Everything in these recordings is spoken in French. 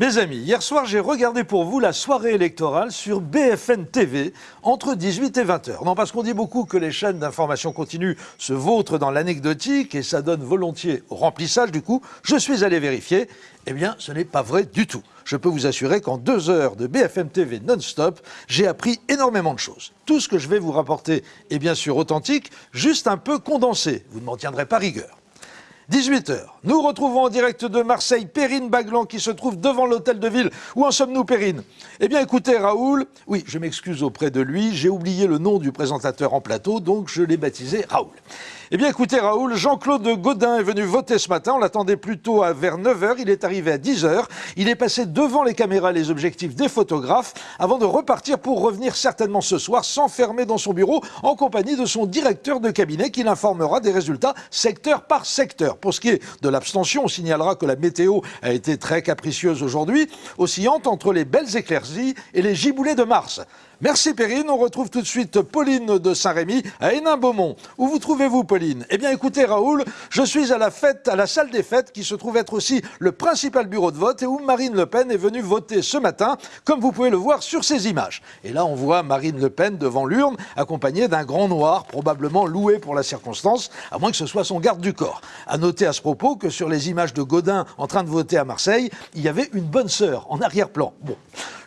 Les amis, hier soir, j'ai regardé pour vous la soirée électorale sur BFN TV entre 18 et 20 heures. Non, parce qu'on dit beaucoup que les chaînes d'information continue se vautrent dans l'anecdotique et ça donne volontiers au remplissage. Du coup, je suis allé vérifier. Eh bien, ce n'est pas vrai du tout. Je peux vous assurer qu'en deux heures de BFM TV non-stop, j'ai appris énormément de choses. Tout ce que je vais vous rapporter est bien sûr authentique, juste un peu condensé. Vous ne m'en tiendrez pas rigueur. 18h, nous retrouvons en direct de Marseille Perrine Baglan qui se trouve devant l'hôtel de ville. Où en sommes-nous Perrine? Eh bien écoutez Raoul, oui je m'excuse auprès de lui, j'ai oublié le nom du présentateur en plateau donc je l'ai baptisé Raoul. Eh bien écoutez Raoul, Jean-Claude Godin est venu voter ce matin, on l'attendait plutôt à vers 9h, il est arrivé à 10h, il est passé devant les caméras les objectifs des photographes avant de repartir pour revenir certainement ce soir s'enfermer dans son bureau en compagnie de son directeur de cabinet qui l'informera des résultats secteur par secteur. Pour ce qui est de l'abstention, on signalera que la météo a été très capricieuse aujourd'hui, oscillante entre les belles éclaircies et les giboulées de Mars. Merci Perrine, on retrouve tout de suite Pauline de Saint-Rémy à Hénin-Beaumont. Où vous trouvez-vous Pauline? Eh bien écoutez Raoul, je suis à la fête, à la salle des fêtes qui se trouve être aussi le principal bureau de vote et où Marine Le Pen est venue voter ce matin, comme vous pouvez le voir sur ces images. Et là on voit Marine Le Pen devant l'urne, accompagnée d'un grand noir, probablement loué pour la circonstance, à moins que ce soit son garde du corps. Noter à ce propos que sur les images de Godin en train de voter à Marseille, il y avait une bonne sœur en arrière-plan.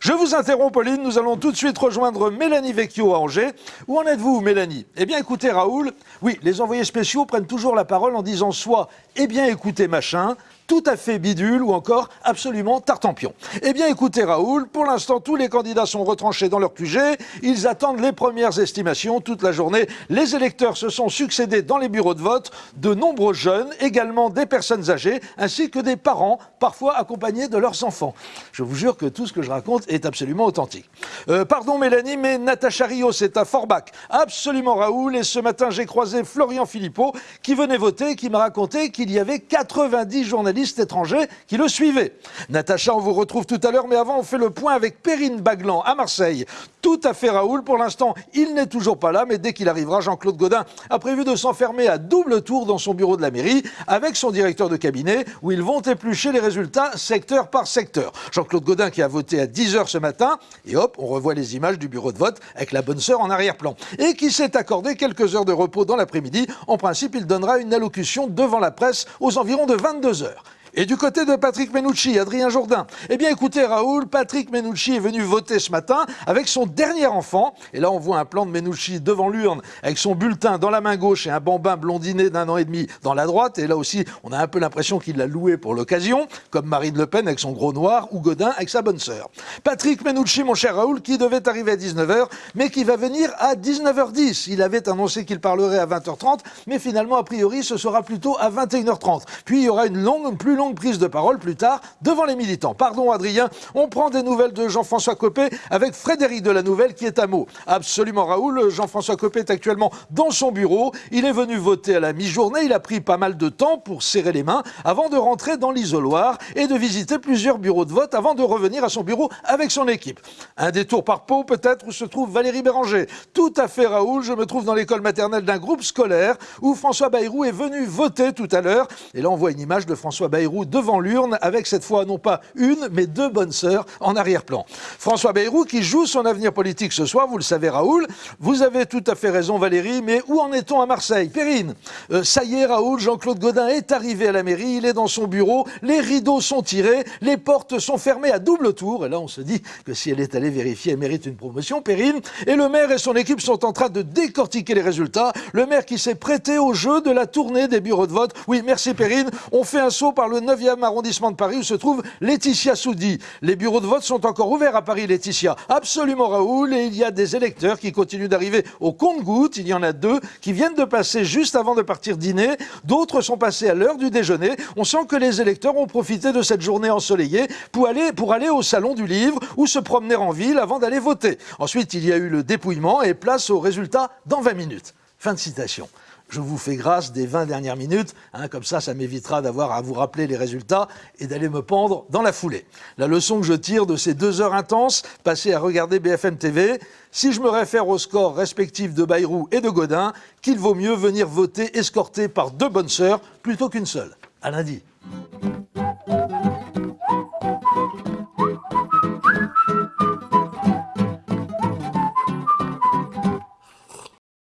Je vous interromps Pauline, nous allons tout de suite rejoindre Mélanie Vecchio à Angers. Où en êtes-vous Mélanie? Eh bien écoutez Raoul, oui, les envoyés spéciaux prennent toujours la parole en disant soit « eh bien écoutez machin », tout à fait bidule ou encore absolument tartampion. Eh bien écoutez Raoul, pour l'instant tous les candidats sont retranchés dans leur QG, ils attendent les premières estimations toute la journée. Les électeurs se sont succédés dans les bureaux de vote, de nombreux jeunes, également des personnes âgées, ainsi que des parents, parfois accompagnés de leurs enfants. Je vous jure que tout ce que je raconte est absolument authentique. Euh, pardon Mélanie, mais Natacha Rios est à Forbach. Absolument Raoul, et ce matin j'ai croisé Florian Philippot qui venait voter et qui m'a raconté qu'il y avait 90 journalistes étrangers qui le suivaient. Natacha, on vous retrouve tout à l'heure, mais avant, on fait le point avec Perrine Baglan à Marseille. Tout à fait Raoul, pour l'instant, il n'est toujours pas là, mais dès qu'il arrivera, Jean-Claude Godin a prévu de s'enfermer à double tour dans son bureau de la mairie avec son directeur de cabinet, où ils vont éplucher les résultats secteur par secteur. Jean-Claude Godin qui a voté à 10h ce matin, et hop, on revoit les images du bureau de vote avec la bonne sœur en arrière-plan, et qui s'est accordé quelques heures de repos dans l'après-midi. En principe, il donnera une allocution devant la presse aux environs de 22 heures. Et du côté de Patrick Menucci, Adrien Jourdain, eh bien écoutez Raoul, Patrick Menucci est venu voter ce matin avec son dernier enfant. Et là on voit un plan de Menucci devant l'urne avec son bulletin dans la main gauche et un bambin blondiné d'un an et demi dans la droite. Et là aussi on a un peu l'impression qu'il l'a loué pour l'occasion, comme Marine Le Pen avec son gros noir ou Godin avec sa bonne sœur. Patrick Menucci, mon cher Raoul, qui devait arriver à 19h, mais qui va venir à 19h10. Il avait annoncé qu'il parlerait à 20h30, mais finalement a priori ce sera plutôt à 21h30. Puis il y aura une longue, longue longue prise de parole plus tard devant les militants. Pardon Adrien, on prend des nouvelles de Jean-François Copé avec Frédéric de la Nouvelle qui est à mot. Absolument Raoul, Jean-François Copé est actuellement dans son bureau. Il est venu voter à la mi-journée. Il a pris pas mal de temps pour serrer les mains avant de rentrer dans l'isoloir et de visiter plusieurs bureaux de vote avant de revenir à son bureau avec son équipe. Un détour par Pau peut-être où se trouve Valérie Béranger. Tout à fait Raoul, je me trouve dans l'école maternelle d'un groupe scolaire où François Bayrou est venu voter tout à l'heure. Et là on voit une image de François Bayrou devant l'urne avec cette fois non pas une mais deux bonnes sœurs en arrière-plan. François Bayrou qui joue son avenir politique ce soir, vous le savez Raoul. Vous avez tout à fait raison Valérie, mais où en est-on à Marseille? Perrine, euh, ça y est Raoul, Jean-Claude Godin est arrivé à la mairie, il est dans son bureau, les rideaux sont tirés, les portes sont fermées à double tour, et là on se dit que si elle est allée vérifier, elle mérite une promotion, Perrine, et le maire et son équipe sont en train de décortiquer les résultats, le maire qui s'est prêté au jeu de la tournée des bureaux de vote. Oui, merci Perrine, on fait un saut par le 9e arrondissement de Paris où se trouve Laetitia Soudi. Les bureaux de vote sont encore ouverts à Paris, Laetitia. Absolument, Raoul. Et il y a des électeurs qui continuent d'arriver au compte-gouttes. Il y en a deux qui viennent de passer juste avant de partir dîner. D'autres sont passés à l'heure du déjeuner. On sent que les électeurs ont profité de cette journée ensoleillée pour aller, pour aller au salon du livre ou se promener en ville avant d'aller voter. Ensuite, il y a eu le dépouillement et place aux résultats dans 20 minutes. Fin de citation je vous fais grâce des 20 dernières minutes, hein, comme ça, ça m'évitera d'avoir à vous rappeler les résultats et d'aller me pendre dans la foulée. La leçon que je tire de ces deux heures intenses passées à regarder BFM TV, si je me réfère au score respectif de Bayrou et de Godin, qu'il vaut mieux venir voter escorté par deux bonnes sœurs plutôt qu'une seule. À lundi.